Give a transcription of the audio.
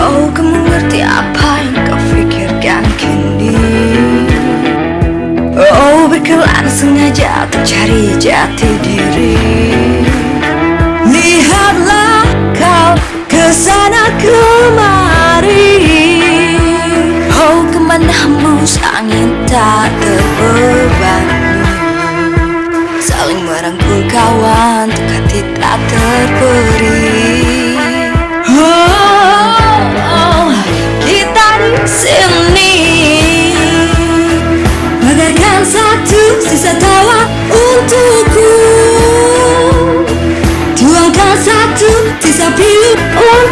Oh, kamu ngerti apa yang kau fikirkan kini? Oh, berkelan sengaja untuk cari jati diri. Lihatlah kau ke sana kemari. Oh, ke mana hembus angin tak terbebani. Saling merangkul kawan untuk hati tak satu sisa tawa untukku. Tuangkan satu sisa pilu untukku